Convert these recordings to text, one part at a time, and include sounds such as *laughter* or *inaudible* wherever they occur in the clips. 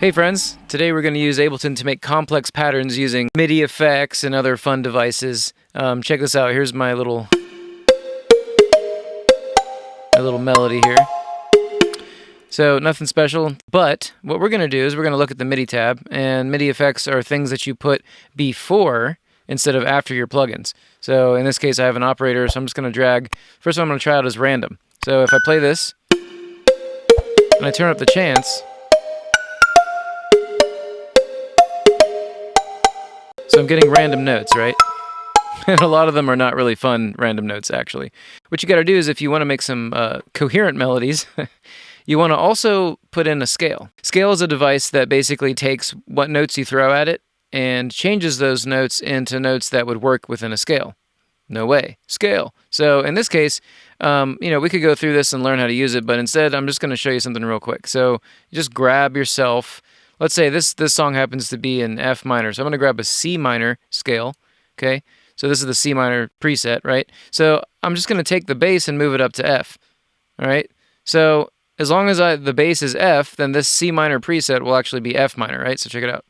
Hey friends, today we're going to use Ableton to make complex patterns using MIDI effects and other fun devices. Um, check this out, here's my little, my little melody here. So nothing special, but what we're going to do is we're going to look at the MIDI tab, and MIDI effects are things that you put before instead of after your plugins. So in this case I have an operator, so I'm just going to drag, first one I'm going to try out is random. So if I play this, and I turn up the chance, I'm getting random notes, right? *laughs* and a lot of them are not really fun random notes, actually. What you got to do is if you want to make some uh, coherent melodies, *laughs* you want to also put in a scale. Scale is a device that basically takes what notes you throw at it and changes those notes into notes that would work within a scale. No way. Scale. So in this case, um, you know, we could go through this and learn how to use it, but instead I'm just going to show you something real quick. So just grab yourself let's say this this song happens to be in F minor. So I'm going to grab a C minor scale, okay? So this is the C minor preset, right? So I'm just going to take the bass and move it up to F, all right? So as long as I, the bass is F, then this C minor preset will actually be F minor, right? So check it out.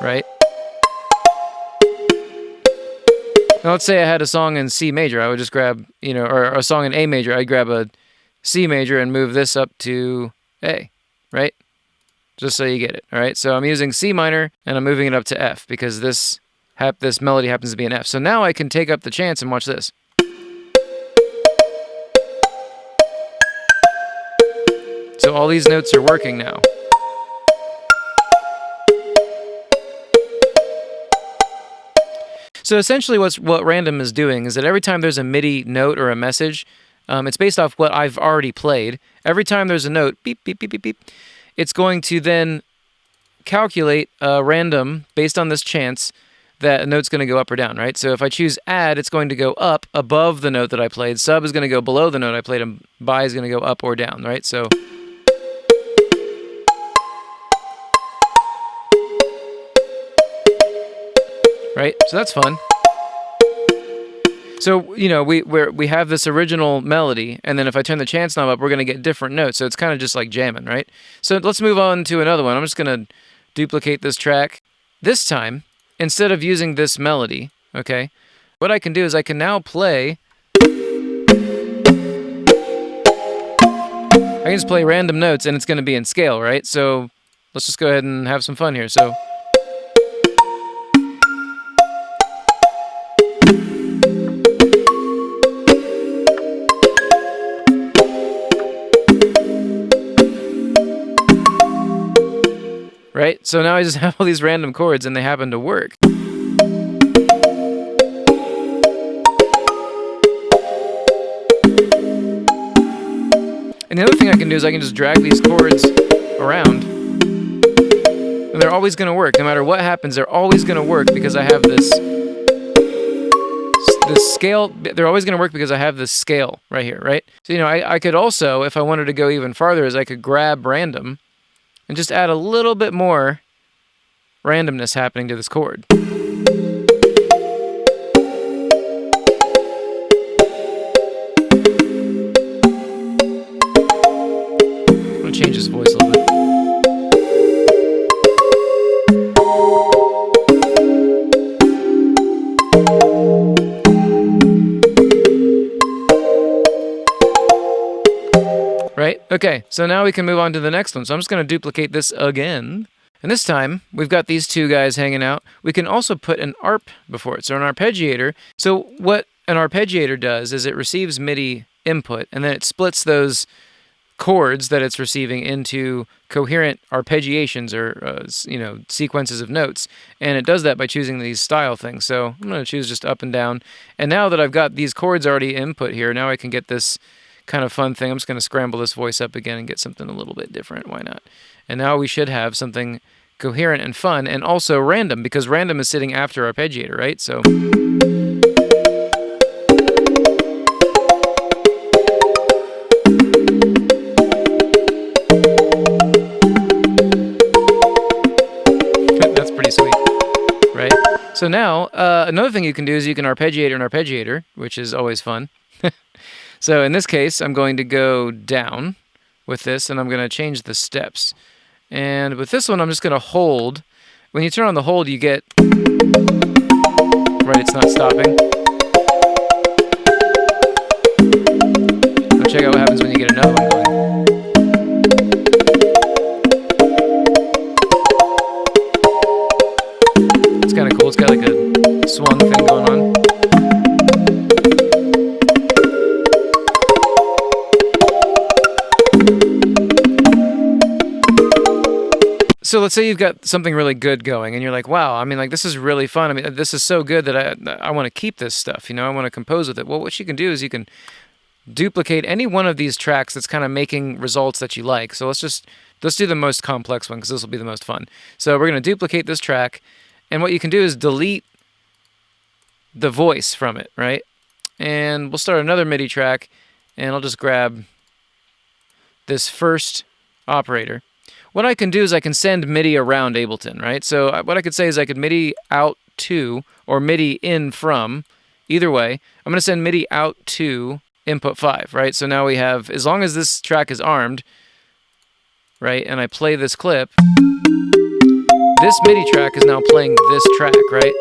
Right? Now let's say I had a song in C major. I would just grab, you know, or a song in A major. I'd grab a C major and move this up to A right? Just so you get it, all right? So I'm using C minor, and I'm moving it up to F, because this, this melody happens to be an F. So now I can take up the chance and watch this. So all these notes are working now. So essentially what's, what Random is doing is that every time there's a MIDI note or a message, um, it's based off what I've already played. Every time there's a note, beep, beep, beep, beep, beep, it's going to then calculate a random based on this chance that a note's going to go up or down, right? So if I choose add, it's going to go up above the note that I played. Sub is going to go below the note I played, and bi is going to go up or down, right? So right? So that's fun. So you know we we we have this original melody, and then if I turn the chance knob up, we're gonna get different notes. So it's kind of just like jamming, right? So let's move on to another one. I'm just gonna duplicate this track. This time, instead of using this melody, okay, what I can do is I can now play. I can just play random notes, and it's gonna be in scale, right? So let's just go ahead and have some fun here. So. Right? So now I just *laughs* have all these random chords and they happen to work. And the other thing I can do is I can just drag these chords around. And they're always going to work. No matter what happens, they're always going to work because I have this the scale. They're always going to work because I have this scale right here, right? So, you know, I, I could also, if I wanted to go even farther, is I could grab random and just add a little bit more randomness happening to this chord. Okay, so now we can move on to the next one. So I'm just going to duplicate this again. And this time, we've got these two guys hanging out. We can also put an ARP before it, so an arpeggiator. So what an arpeggiator does is it receives MIDI input, and then it splits those chords that it's receiving into coherent arpeggiations or uh, you know sequences of notes and it does that by choosing these style things so I'm going to choose just up and down and now that I've got these chords already input here now I can get this kind of fun thing. I'm just going to scramble this voice up again and get something a little bit different. Why not? And now we should have something coherent and fun and also random because random is sitting after arpeggiator, right? So... *laughs* That's pretty sweet, right? So now, uh, another thing you can do is you can arpeggiate an arpeggiator, which is always fun. So in this case, I'm going to go down with this, and I'm going to change the steps. And with this one, I'm just going to hold. When you turn on the hold, you get... Right, it's not stopping. So let's say you've got something really good going and you're like wow i mean like this is really fun. I mean uh, this is so good that i i want to keep this stuff you know i want to compose with it. Well what you can do is you can duplicate any one of these tracks that's kind of making results that you like. So let's just let's do the most complex one because this will be the most fun. So we're going to duplicate this track and what you can do is delete the voice from it right? And we'll start another midi track and i'll just grab this first operator what I can do is I can send MIDI around Ableton, right? So uh, what I could say is I could MIDI out to or MIDI in from, either way. I'm going to send MIDI out to input 5, right? So now we have, as long as this track is armed, right, and I play this clip, this MIDI track is now playing this track, right?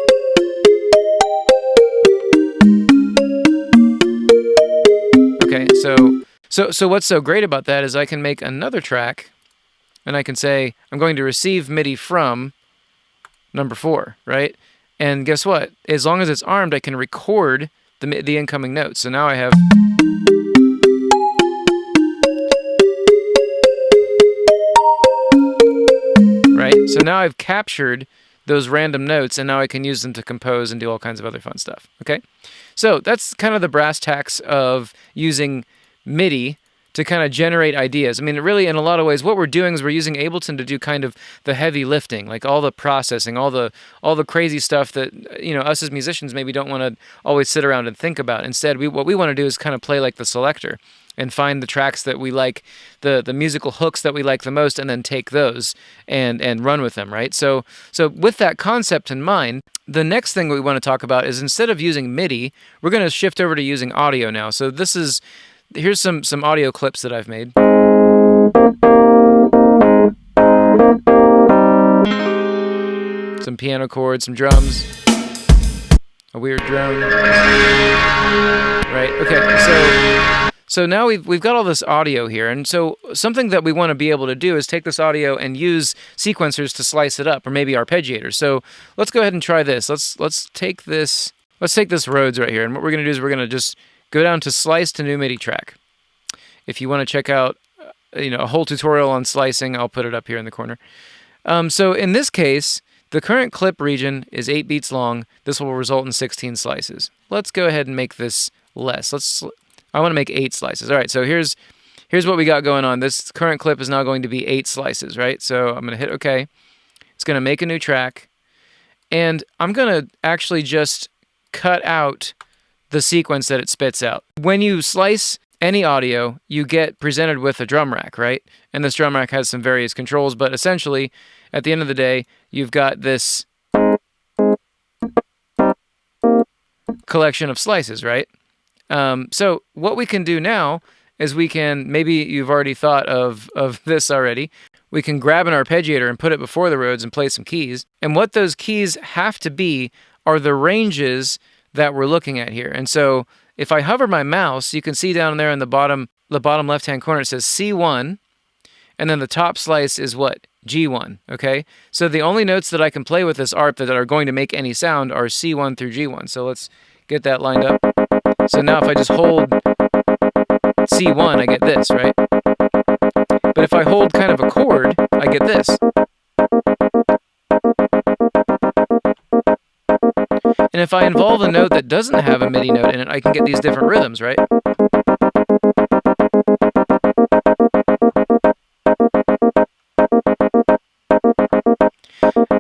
Okay, so so so what's so great about that is I can make another track and I can say, I'm going to receive MIDI from number four, right? And guess what? As long as it's armed, I can record the, the incoming notes. So now I have... Right? So now I've captured those random notes and now I can use them to compose and do all kinds of other fun stuff. Okay? So that's kind of the brass tacks of using MIDI to kind of generate ideas. I mean, really, in a lot of ways, what we're doing is we're using Ableton to do kind of the heavy lifting, like all the processing, all the all the crazy stuff that you know us as musicians maybe don't want to always sit around and think about. Instead, we what we want to do is kind of play like the selector and find the tracks that we like, the the musical hooks that we like the most, and then take those and and run with them, right? So so with that concept in mind, the next thing we want to talk about is instead of using MIDI, we're going to shift over to using audio now. So this is here's some some audio clips that I've made. Some piano chords, some drums, a weird drone. Right. Okay. So so now we've we've got all this audio here, and so something that we want to be able to do is take this audio and use sequencers to slice it up, or maybe arpeggiators. So let's go ahead and try this. Let's let's take this let's take this Rhodes right here, and what we're going to do is we're going to just go down to slice to new MIDI track. If you want to check out uh, you know a whole tutorial on slicing, I'll put it up here in the corner. Um, so in this case, the current clip region is 8 beats long. This will result in 16 slices. Let's go ahead and make this less. Let's I want to make 8 slices. All right, so here's here's what we got going on. This current clip is now going to be 8 slices, right? So I'm going to hit OK. It's going to make a new track. And I'm going to actually just cut out the sequence that it spits out. When you slice any audio, you get presented with a drum rack, right? And this drum rack has some various controls, but essentially, at the end of the day, you've got this collection of slices, right? Um, so what we can do now is we can, maybe you've already thought of, of *laughs* this already, we can grab an arpeggiator and put it before the Rhodes and play some keys. And what those keys have to be are the ranges that we're looking at here. And so if I hover my mouse, you can see down there in the bottom, the bottom left-hand corner, it says C1, and then the top slice is what? G1, okay? So the only notes that I can play with this ARP that are going to make any sound are C1 through G1. So let's get that lined up. So now if I just hold C1, I get this, right? But if I hold kind of a chord, I get this. And if I involve a note that doesn't have a MIDI note in it, I can get these different rhythms, right?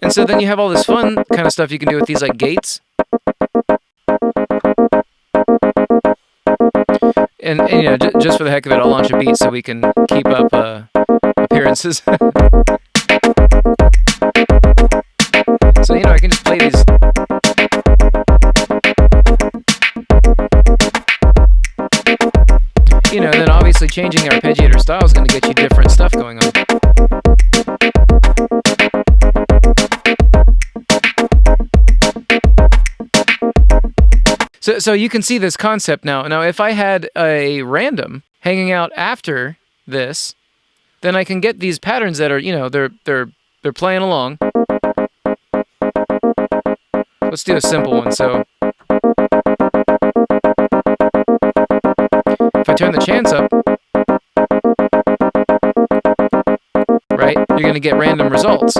And so then you have all this fun kind of stuff you can do with these like gates. And, and you know, just for the heck of it, I'll launch a beat so we can keep up uh, appearances. *laughs* changing the arpeggiator style is going to get you different stuff going on. So, so you can see this concept now. Now, if I had a random hanging out after this, then I can get these patterns that are, you know, they're they're they're playing along. Let's do a simple one. So if I turn the chance up, you're going to get random results.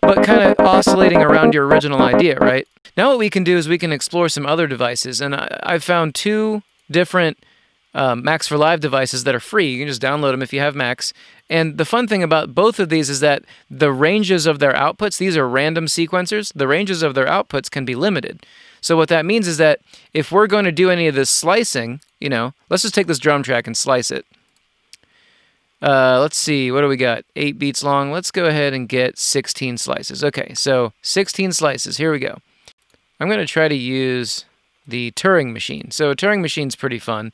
But kind of oscillating around your original idea, right? Now what we can do is we can explore some other devices. And I, I've found two different um, Max for Live devices that are free. You can just download them if you have Max. And the fun thing about both of these is that the ranges of their outputs, these are random sequencers, the ranges of their outputs can be limited. So what that means is that if we're going to do any of this slicing, you know, let's just take this drum track and slice it. Uh, let's see, what do we got? Eight beats long. Let's go ahead and get 16 slices. Okay, so 16 slices. Here we go. I'm going to try to use the Turing machine. So a Turing machine's pretty fun.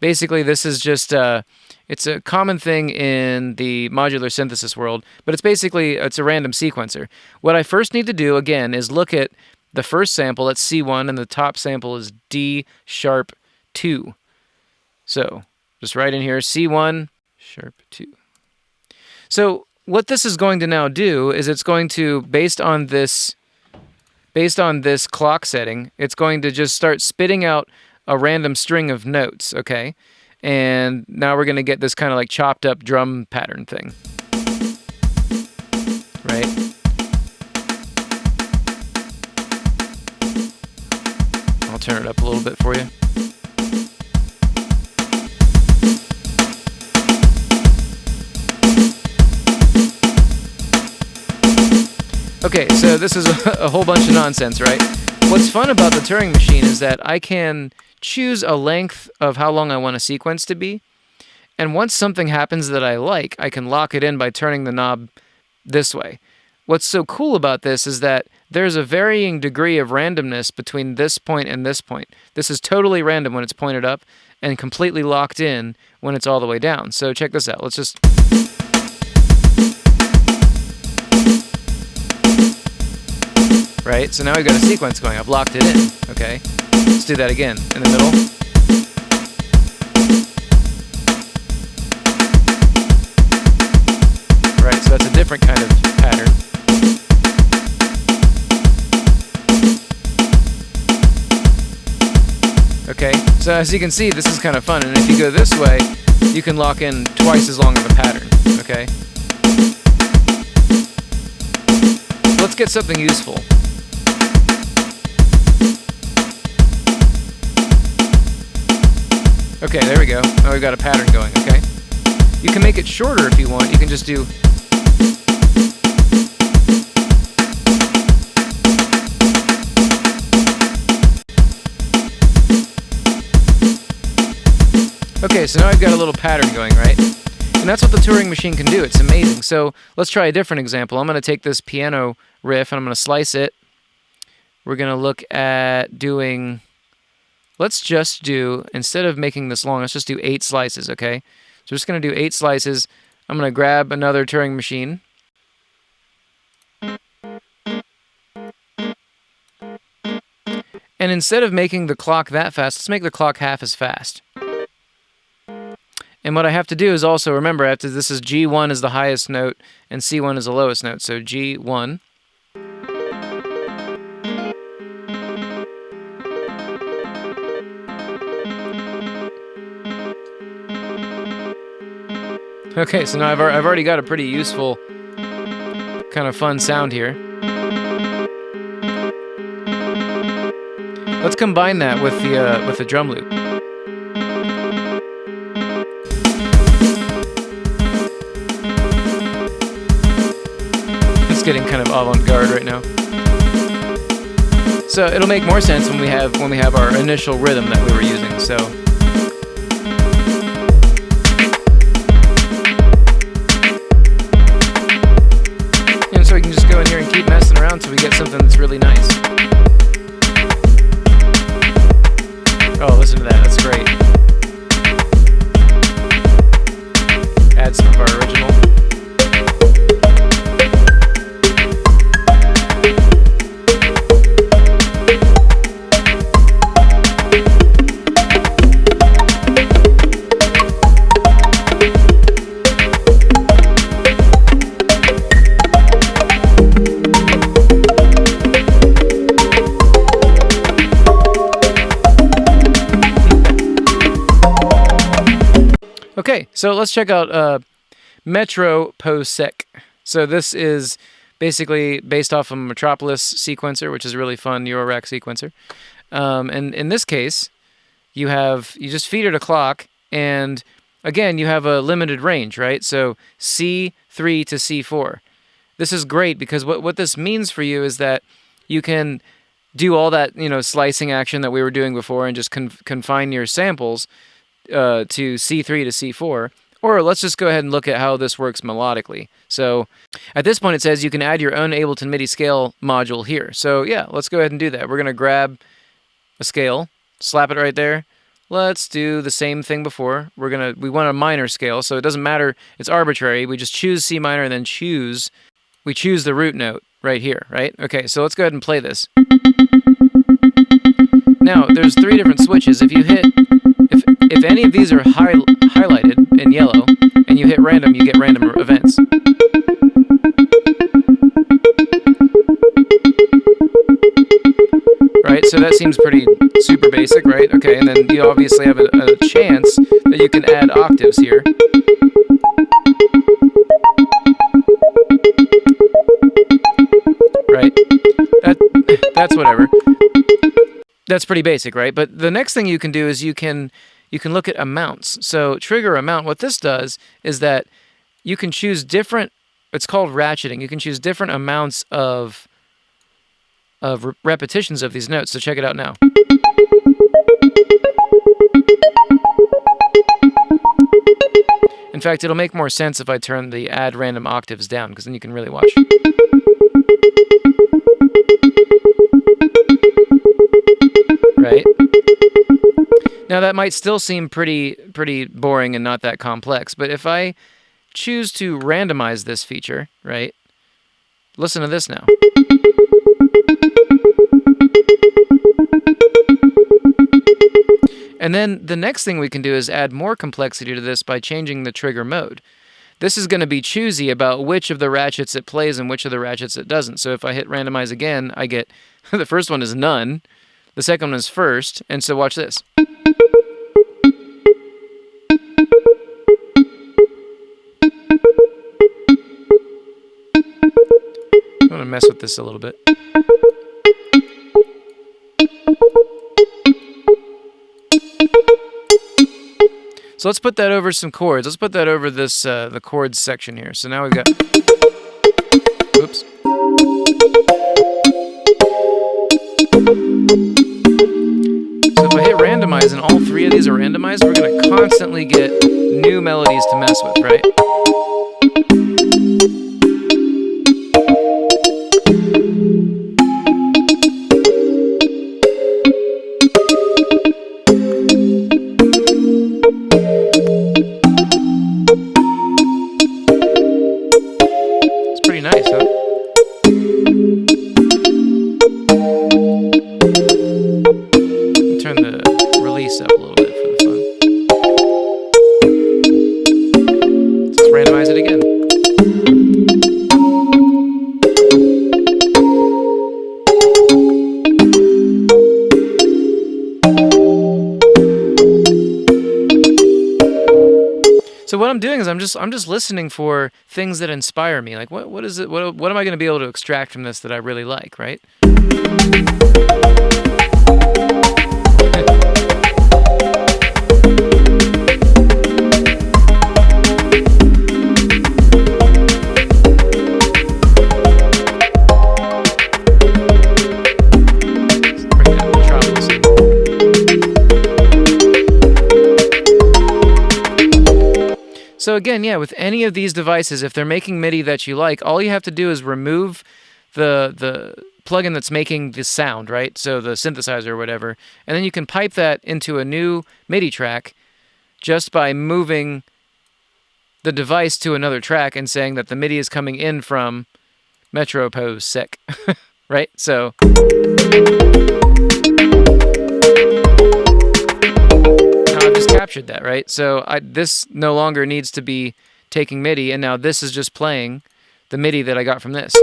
Basically, this is just uh, it's a common thing in the modular synthesis world, but it's basically it's a random sequencer. What I first need to do again is look at the first sample at C1 and the top sample is D sharp 2. So just right in here C1 sharp 2. So what this is going to now do is it's going to based on this based on this clock setting, it's going to just start spitting out a random string of notes, okay? And now we're going to get this kind of like chopped up drum pattern thing. Right? I'll turn it up a little bit for you. Okay, so this is a, *laughs* a whole bunch of nonsense, right? What's fun about the Turing machine is that I can choose a length of how long I want a sequence to be. And once something happens that I like, I can lock it in by turning the knob this way. What's so cool about this is that there's a varying degree of randomness between this point and this point. This is totally random when it's pointed up and completely locked in when it's all the way down. So check this out. Let's just... Right, so now we've got a sequence going. I've locked it in, okay? Let's do that again, in the middle. Right, so that's a different kind of pattern. Okay, so as you can see, this is kind of fun, and if you go this way, you can lock in twice as long of a pattern, okay? Let's get something useful. Okay, there we go. Now we've got a pattern going, okay? You can make it shorter if you want. You can just do... Okay, so now I've got a little pattern going, right? And that's what the Turing machine can do. It's amazing. So let's try a different example. I'm going to take this piano riff and I'm going to slice it. We're going to look at doing let's just do, instead of making this long, let's just do eight slices, okay? So we're just going to do eight slices. I'm going to grab another Turing machine. And instead of making the clock that fast, let's make the clock half as fast. And what I have to do is also remember, after this is G1 is the highest note and C1 is the lowest note. So G1. Okay, so now I've, I've already got a pretty useful, kind of fun sound here. Let's combine that with the uh, with the drum loop. It's getting kind of avant-garde right now. So it'll make more sense when we have when we have our initial rhythm that we were using. So. Around till we get something that's really nice. Oh, listen to that. That's great. Okay, so let's check out uh, Metro POSEC. So this is basically based off of Metropolis sequencer, which is a really fun Eurorack sequencer. Um, and in this case, you have you just feed it a clock, and again, you have a limited range, right? So C3 to C4. This is great because what, what this means for you is that you can do all that you know slicing action that we were doing before and just confine your samples uh, to C3 to C4. Or let's just go ahead and look at how this works melodically. So at this point it says you can add your own Ableton MIDI scale module here. So yeah, let's go ahead and do that. We're going to grab a scale, slap it right there. Let's do the same thing before. We're going to we want a minor scale, so it doesn't matter, it's arbitrary. We just choose C minor and then choose we choose the root note right here, right? Okay, so let's go ahead and play this. Now, there's three different switches. If you hit any of these are high, highlighted in yellow, and you hit random, you get random events. Right, so that seems pretty super basic, right? Okay, and then you obviously have a, a chance that you can add octaves here. Right, that, that's whatever. That's pretty basic, right? But the next thing you can do is you can you can look at amounts. So trigger amount, what this does is that you can choose different, it's called ratcheting. You can choose different amounts of, of re repetitions of these notes. So check it out now. In fact, it'll make more sense if I turn the add random octaves down, because then you can really watch. Now that might still seem pretty pretty boring and not that complex, but if I choose to randomize this feature, right? Listen to this now. And then the next thing we can do is add more complexity to this by changing the trigger mode. This is going to be choosy about which of the ratchets it plays and which of the ratchets it doesn't. So if I hit randomize again, I get *laughs* the first one is none, the second one is first, and so watch this. Going to mess with this a little bit. So let's put that over some chords. Let's put that over this uh, the chords section here. So now we've got. Oops. So if I hit randomize and all three of these are randomized, we're going to constantly get new melodies to mess with, right? I'm just listening for things that inspire me. Like what what is it what what am I going to be able to extract from this that I really like, right? So again, yeah, with any of these devices, if they're making MIDI that you like, all you have to do is remove the the plugin that's making the sound, right? So the synthesizer or whatever. And then you can pipe that into a new MIDI track just by moving the device to another track and saying that the MIDI is coming in from Metropose Sec, *laughs* right? So. Captured that, right? So I, this no longer needs to be taking MIDI, and now this is just playing the MIDI that I got from this.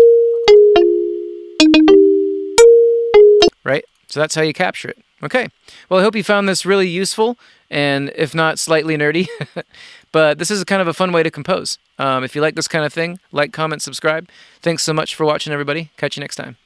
Right? So that's how you capture it. Okay. Well, I hope you found this really useful and if not slightly nerdy. *laughs* but this is a kind of a fun way to compose. Um, if you like this kind of thing, like, comment, subscribe. Thanks so much for watching, everybody. Catch you next time.